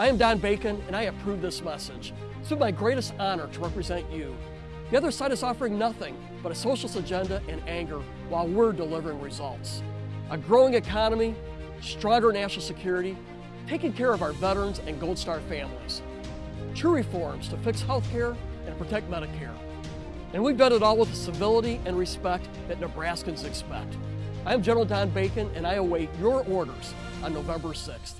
I am Don Bacon, and I approve this message. It's been my greatest honor to represent you. The other side is offering nothing but a socialist agenda and anger while we're delivering results. A growing economy, stronger national security, taking care of our veterans and Gold Star families. True reforms to fix health care and protect Medicare. And we've done it all with the civility and respect that Nebraskans expect. I'm General Don Bacon, and I await your orders on November 6th.